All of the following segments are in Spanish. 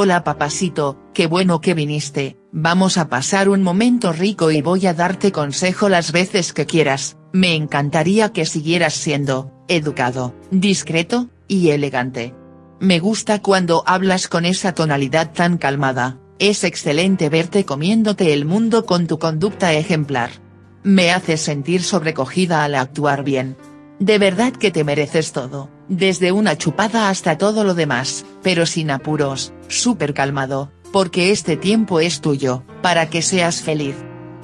Hola papacito, qué bueno que viniste, vamos a pasar un momento rico y voy a darte consejo las veces que quieras, me encantaría que siguieras siendo, educado, discreto, y elegante. Me gusta cuando hablas con esa tonalidad tan calmada, es excelente verte comiéndote el mundo con tu conducta ejemplar. Me haces sentir sobrecogida al actuar bien. De verdad que te mereces todo, desde una chupada hasta todo lo demás, pero sin apuros, súper calmado, porque este tiempo es tuyo, para que seas feliz.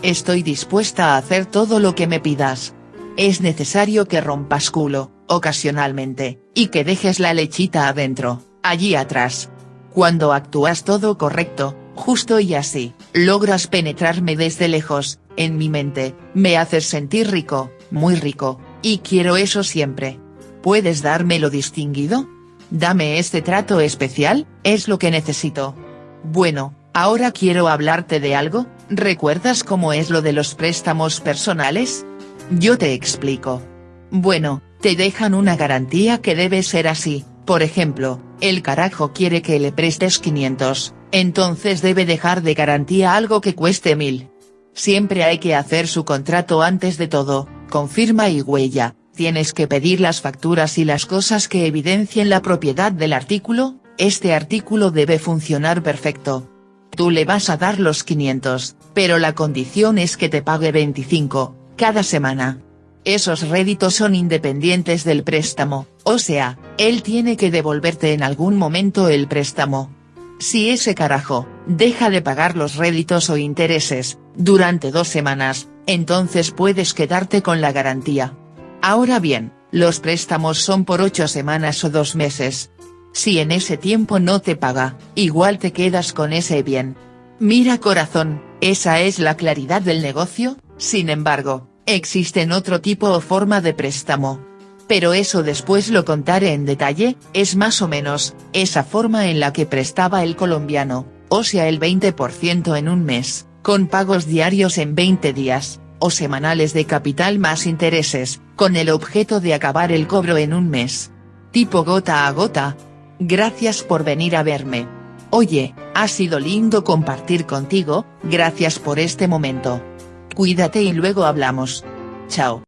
Estoy dispuesta a hacer todo lo que me pidas. Es necesario que rompas culo, ocasionalmente, y que dejes la lechita adentro, allí atrás. Cuando actúas todo correcto, justo y así, logras penetrarme desde lejos, en mi mente, me haces sentir rico, muy rico, y quiero eso siempre. ¿Puedes dármelo distinguido? Dame este trato especial, es lo que necesito. Bueno, ahora quiero hablarte de algo, ¿recuerdas cómo es lo de los préstamos personales? Yo te explico. Bueno, te dejan una garantía que debe ser así, por ejemplo, el carajo quiere que le prestes 500, entonces debe dejar de garantía algo que cueste 1000. Siempre hay que hacer su contrato antes de todo, con firma y huella, tienes que pedir las facturas y las cosas que evidencien la propiedad del artículo, este artículo debe funcionar perfecto. Tú le vas a dar los 500, pero la condición es que te pague 25, cada semana. Esos réditos son independientes del préstamo, o sea, él tiene que devolverte en algún momento el préstamo. Si ese carajo, deja de pagar los réditos o intereses, durante dos semanas, entonces puedes quedarte con la garantía. Ahora bien, los préstamos son por ocho semanas o dos meses. Si en ese tiempo no te paga, igual te quedas con ese bien. Mira corazón, esa es la claridad del negocio, sin embargo, existen otro tipo o forma de préstamo. Pero eso después lo contaré en detalle, es más o menos, esa forma en la que prestaba el colombiano, o sea el 20% en un mes, con pagos diarios en 20 días, o semanales de capital más intereses, con el objeto de acabar el cobro en un mes. Tipo gota a gota. Gracias por venir a verme. Oye, ha sido lindo compartir contigo, gracias por este momento. Cuídate y luego hablamos. Chao.